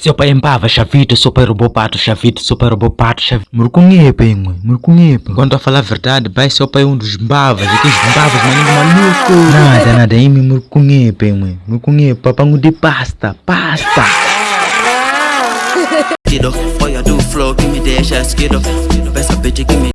Seu pai empava, chavito, seu pai roubou pato, chavito, seu pai roubou pato, chavito. Murcunhepa, hein, mãe, murcunhepa. Quando a falar a verdade, pai, seu pai é um dos bavas, aqueles bavas, maninho maluco. Nada, nada, aí me murcunhepa, hein, mãe, murcunhepa, papango de pasta, pasta. Do flow, que me deixa Peça bitch, que me